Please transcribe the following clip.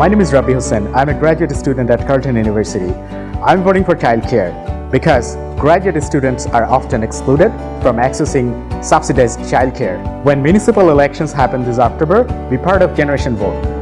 My name is Rabi Hussain. I'm a graduate student at Carleton University. I'm voting for childcare because graduate students are often excluded from accessing subsidized childcare. When municipal elections happen this October, be part of Generation Vote.